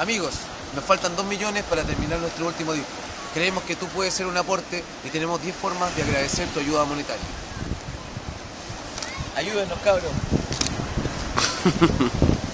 Amigos, nos faltan 2 millones para terminar nuestro último disco. Creemos que tú puedes ser un aporte y tenemos 10 formas de agradecer tu ayuda monetaria. Ayúdenos, cabros.